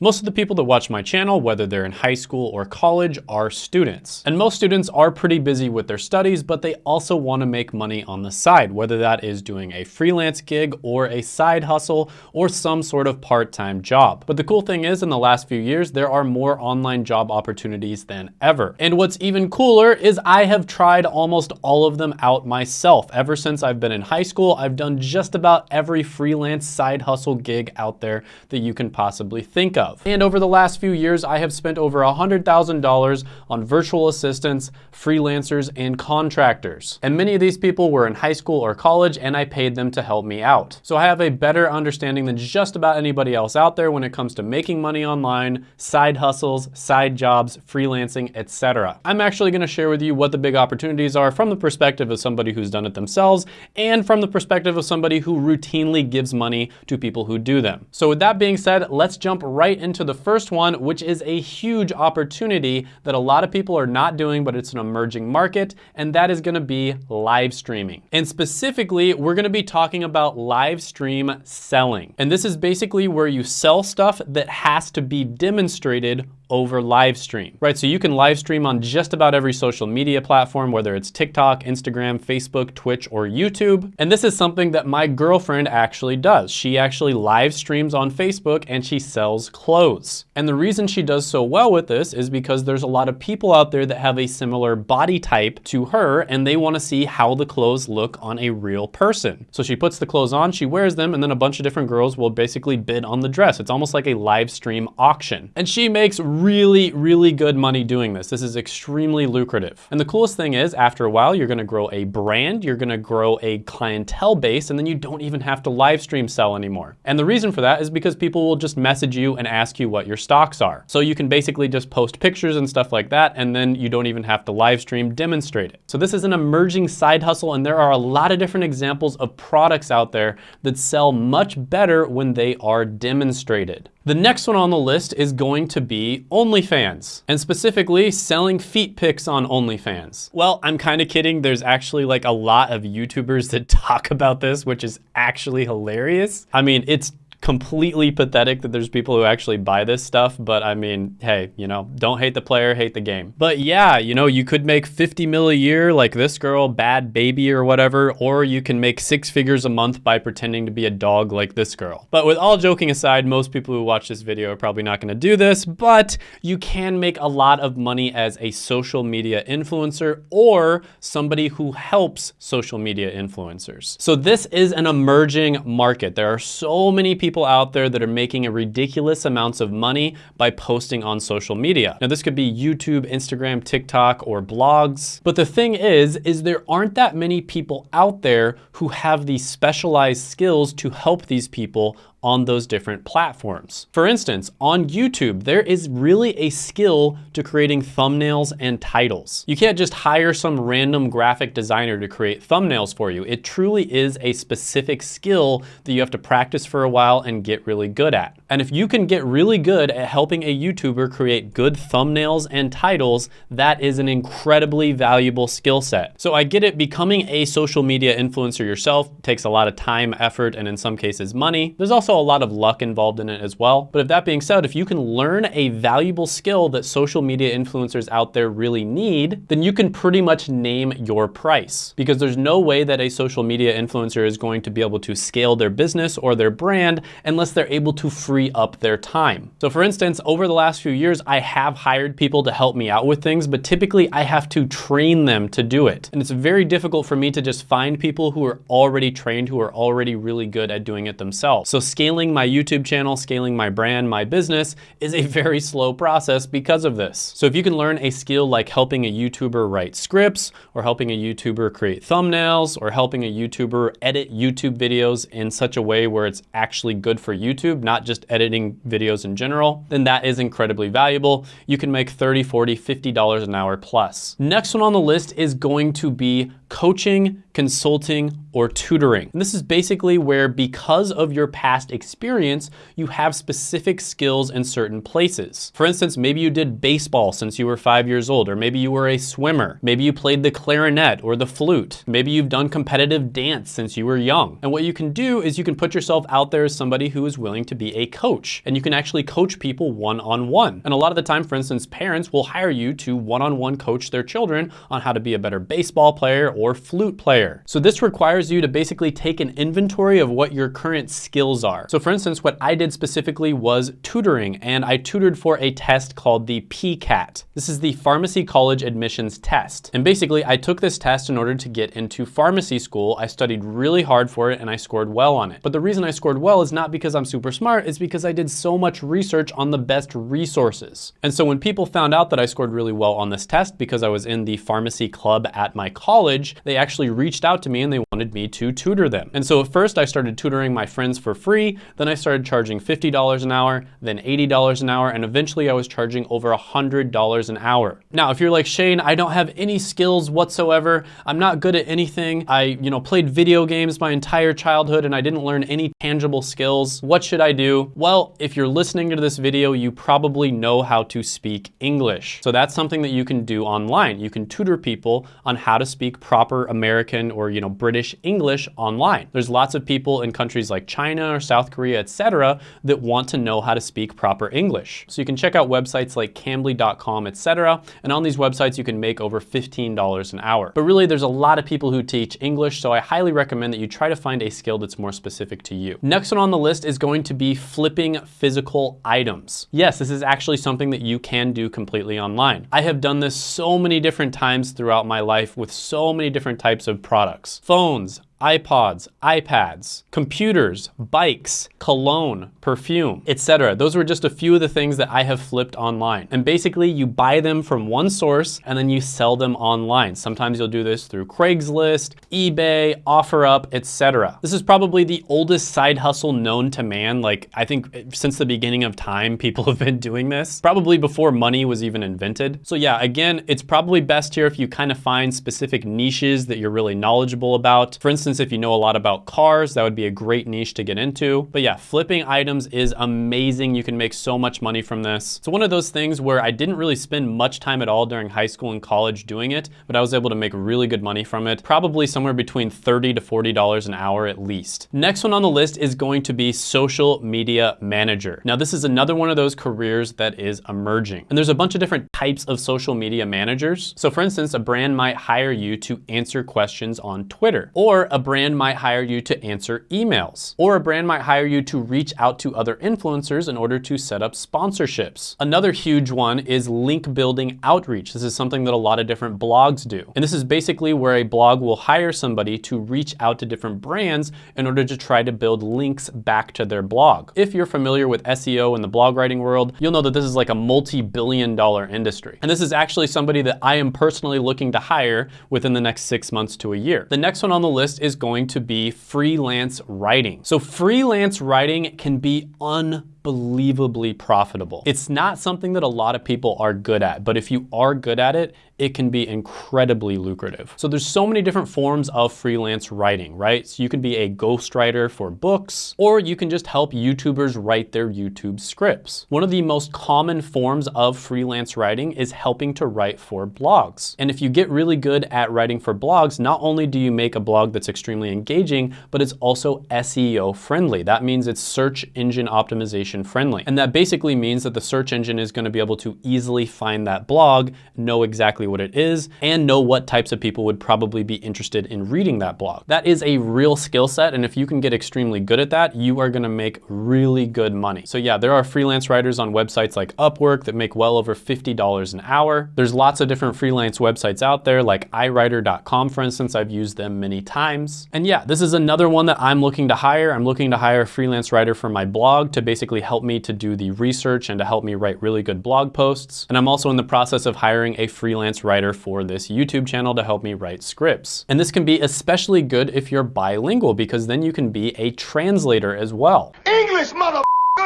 Most of the people that watch my channel, whether they're in high school or college, are students. And most students are pretty busy with their studies, but they also want to make money on the side, whether that is doing a freelance gig or a side hustle or some sort of part-time job. But the cool thing is in the last few years, there are more online job opportunities than ever. And what's even cooler is I have tried almost all of them out myself. Ever since I've been in high school, I've done just about every freelance side hustle gig out there that you can possibly think of of. And over the last few years, I have spent over $100,000 on virtual assistants, freelancers, and contractors. And many of these people were in high school or college, and I paid them to help me out. So I have a better understanding than just about anybody else out there when it comes to making money online, side hustles, side jobs, freelancing, etc. I'm actually gonna share with you what the big opportunities are from the perspective of somebody who's done it themselves and from the perspective of somebody who routinely gives money to people who do them. So with that being said, let's jump right into the first one, which is a huge opportunity that a lot of people are not doing, but it's an emerging market, and that is gonna be live streaming. And specifically, we're gonna be talking about live stream selling. And this is basically where you sell stuff that has to be demonstrated over live stream, right? So you can live stream on just about every social media platform, whether it's TikTok, Instagram, Facebook, Twitch, or YouTube. And this is something that my girlfriend actually does. She actually live streams on Facebook and she sells clothes. And the reason she does so well with this is because there's a lot of people out there that have a similar body type to her and they wanna see how the clothes look on a real person. So she puts the clothes on, she wears them, and then a bunch of different girls will basically bid on the dress. It's almost like a live stream auction. And she makes really, really good money doing this. This is extremely lucrative. And the coolest thing is after a while, you're gonna grow a brand, you're gonna grow a clientele base, and then you don't even have to live stream sell anymore. And the reason for that is because people will just message you and ask you what your stocks are. So you can basically just post pictures and stuff like that, and then you don't even have to live stream demonstrate it. So this is an emerging side hustle, and there are a lot of different examples of products out there that sell much better when they are demonstrated. The next one on the list is going to be OnlyFans, and specifically selling feet pics on OnlyFans. Well, I'm kind of kidding. There's actually like a lot of YouTubers that talk about this, which is actually hilarious. I mean, it's completely pathetic that there's people who actually buy this stuff, but I mean, hey, you know, don't hate the player, hate the game. But yeah, you know, you could make 50 mil a year like this girl, Bhad Bhabie or whatever, or you can make six figures a month by pretending to be a dog like this girl. But with all joking aside, most people who watch this video are probably not gonna do this, but you can make a lot of money as a social media influencer or somebody who helps social media influencers. So this is an emerging market. There are so many people people out there that are making a ridiculous amounts of money by posting on social media. Now this could be YouTube, Instagram, TikTok, or blogs. But the thing is, is there aren't that many people out there who have these specialized skills to help these people on those different platforms. For instance, on YouTube, there is really a skill to creating thumbnails and titles. You can't just hire some random graphic designer to create thumbnails for you. It truly is a specific skill that you have to practice for a while and get really good at. And if you can get really good at helping a YouTuber create good thumbnails and titles, that is an incredibly valuable skill set. So I get it, becoming a social media influencer yourself takes a lot of time, effort, and in some cases money. There's also a lot of luck involved in it as well. But if that being said, if you can learn a valuable skill that social media influencers out there really need, then you can pretty much name your price because there's no way that a social media influencer is going to be able to scale their business or their brand unless they're able to free up their time. So for instance, over the last few years, I have hired people to help me out with things, but typically I have to train them to do it. And it's very difficult for me to just find people who are already trained, who are already really good at doing it themselves. So scaling my YouTube channel, scaling my brand, my business is a very slow process because of this. So if you can learn a skill like helping a YouTuber write scripts or helping a YouTuber create thumbnails or helping a YouTuber edit YouTube videos in such a way where it's actually good for YouTube, not just editing videos in general, then that is incredibly valuable. You can make 30, 40, $50 an hour plus. Next one on the list is going to be coaching, consulting, or tutoring. And this is basically where because of your past experience, you have specific skills in certain places. For instance, maybe you did baseball since you were five years old, or maybe you were a swimmer. Maybe you played the clarinet or the flute. Maybe you've done competitive dance since you were young. And what you can do is you can put yourself out there as somebody who is willing to be a coach. And you can actually coach people one-on-one. -on -one. And a lot of the time, for instance, parents will hire you to one-on-one -on -one coach their children on how to be a better baseball player or flute player. So this requires you to basically take an inventory of what your current skills are. So for instance, what I did specifically was tutoring, and I tutored for a test called the PCAT. This is the Pharmacy College Admissions Test. And basically, I took this test in order to get into pharmacy school. I studied really hard for it and I scored well on it. But the reason I scored well is not because I'm super smart, it's because I did so much research on the best resources. And so when people found out that I scored really well on this test because I was in the pharmacy club at my college, they actually reached out to me and they wanted me to tutor them. And so at first I started tutoring my friends for free, then I started charging $50 an hour, then $80 an hour, and eventually I was charging over $100 an hour. Now, if you're like, Shane, I don't have any skills whatsoever, I'm not good at anything, I you know played video games my entire childhood and I didn't learn any tangible skills, what should I do? Well, if you're listening to this video, you probably know how to speak English. So that's something that you can do online. You can tutor people on how to speak proper American or you know British English online. There's lots of people in countries like China or South Korea, etc., that want to know how to speak proper English. So you can check out websites like cambly.com, etc. And on these websites, you can make over $15 an hour. But really, there's a lot of people who teach English, so I highly recommend that you try to find a skill that's more specific to you. Next one on the list is going to be flipping physical items. Yes, this is actually something that you can do completely online. I have done this so many different times throughout my life with so many different types of products. Phones, iPods, iPads, computers, bikes, cologne, perfume, etc. Those were just a few of the things that I have flipped online. And basically you buy them from one source and then you sell them online. Sometimes you'll do this through Craigslist, eBay, OfferUp, etc. This is probably the oldest side hustle known to man. Like I think since the beginning of time, people have been doing this, probably before money was even invented. So yeah, again, it's probably best here if you kind of find specific niches that you're really knowledgeable about. For instance, instance, if you know a lot about cars, that would be a great niche to get into. But yeah, flipping items is amazing. You can make so much money from this. It's one of those things where I didn't really spend much time at all during high school and college doing it, but I was able to make really good money from it, probably somewhere between 30 to $40 an hour at least. Next one on the list is going to be social media manager. Now this is another one of those careers that is emerging. And there's a bunch of different types of social media managers. So for instance, a brand might hire you to answer questions on Twitter, or a a brand might hire you to answer emails, or a brand might hire you to reach out to other influencers in order to set up sponsorships. Another huge one is link building outreach. This is something that a lot of different blogs do. And this is basically where a blog will hire somebody to reach out to different brands in order to try to build links back to their blog. If you're familiar with SEO in the blog writing world, you'll know that this is like a multi-billion dollar industry. And this is actually somebody that I am personally looking to hire within the next six months to a year. The next one on the list is is going to be freelance writing. So freelance writing can be un unbelievably profitable. It's not something that a lot of people are good at, but if you are good at it, it can be incredibly lucrative. So there's so many different forms of freelance writing, right? So you can be a ghostwriter for books, or you can just help YouTubers write their YouTube scripts. One of the most common forms of freelance writing is helping to write for blogs. And if you get really good at writing for blogs, not only do you make a blog that's extremely engaging, but it's also SEO friendly. That means it's search engine optimization friendly. And that basically means that the search engine is gonna be able to easily find that blog, know exactly what it is, and know what types of people would probably be interested in reading that blog. That is a real skill set, and if you can get extremely good at that, you are gonna make really good money. So yeah, there are freelance writers on websites like Upwork that make well over $50 an hour. There's lots of different freelance websites out there like iWriter.com, for instance. I've used them many times. And yeah, this is another one that I'm looking to hire. I'm looking to hire a freelance writer for my blog to basically help me to do the research and to help me write really good blog posts. And I'm also in the process of hiring a freelance writer for this YouTube channel to help me write scripts. And this can be especially good if you're bilingual because then you can be a translator as well. English, mother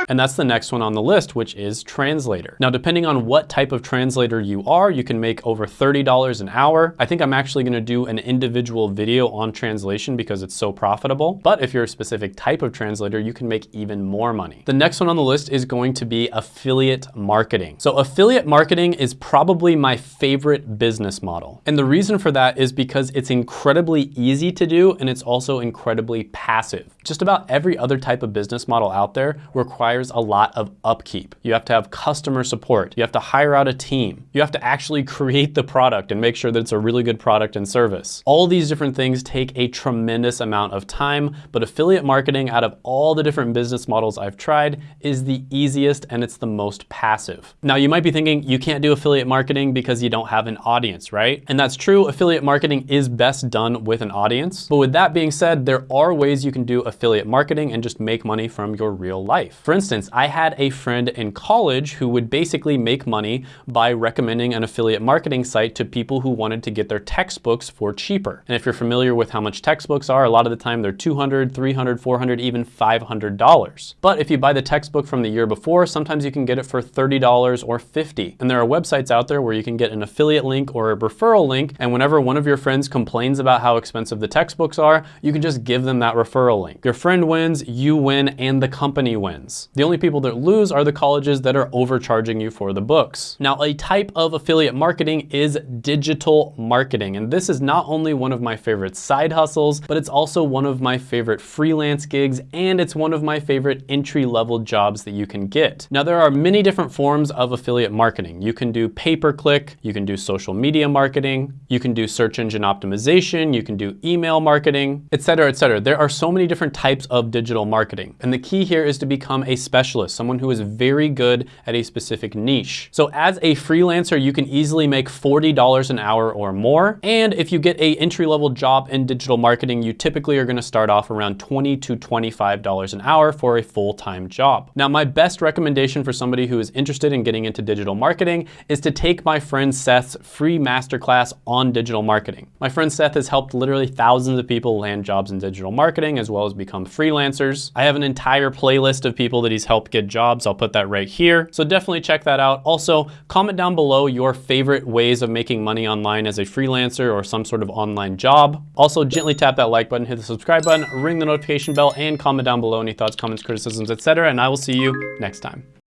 And that's the next one on the list, which is translator. Now, depending on what type of translator you are, you can make over $30 an hour. I think I'm actually gonna do an individual video on translation because it's so profitable. But if you're a specific type of translator, you can make even more money. The next one on the list is going to be affiliate marketing. So affiliate marketing is probably my favorite business model. And the reason for that is because it's incredibly easy to do and it's also incredibly passive. Just about every other type of business model out there requires a lot of upkeep. You have to have customer support. You have to hire out a team. You have to actually create the product and make sure that it's a really good product and service. All these different things take a tremendous amount of time, but affiliate marketing out of all the different business models I've tried is the easiest and it's the most passive. Now you might be thinking you can't do affiliate marketing because you don't have an audience, right? And that's true, affiliate marketing is best done with an audience. But with that being said, there are ways you can do affiliate marketing and just make money from your real life. For instance, I had a friend in college who would basically make money by recommending an affiliate marketing site to people who wanted to get their textbooks for cheaper. And if you're familiar with how much textbooks are, a lot of the time they're 200, 300, 400, even $500. But if you buy the textbook from the year before, sometimes you can get it for $30 or 50. And there are websites out there where you can get an affiliate link or a referral link. And whenever one of your friends complains about how expensive the textbooks are, you can just give them that referral link. Your friend wins, you win, and the company wins. The only people that lose are the colleges that are overcharging you for the books. Now, a type of affiliate marketing is digital marketing. And this is not only one of my favorite side hustles, but it's also one of my favorite freelance gigs, and it's one of my favorite entry-level jobs that you can get. Now, there are many different forms of affiliate marketing. You can do pay-per-click, you can do social media marketing, you can do search engine optimization, you can do email marketing, etc., etc. There are so many different types of digital marketing. And the key here is to become a specialist, someone who is very good at a specific niche. So as a freelancer, you can easily make $40 an hour or more. And if you get a entry-level job in digital marketing, you typically are gonna start off around 20 to $25 an hour for a full-time job. Now, my best recommendation for somebody who is interested in getting into digital marketing is to take my friend Seth's free masterclass on digital marketing. My friend Seth has helped literally thousands of people land jobs in digital marketing as well as become freelancers. I have an entire playlist of people that helped get jobs. I'll put that right here. So definitely check that out. Also, comment down below your favorite ways of making money online as a freelancer or some sort of online job. Also, gently tap that like button, hit the subscribe button, ring the notification bell, and comment down below any thoughts, comments, criticisms, etc. And I will see you next time.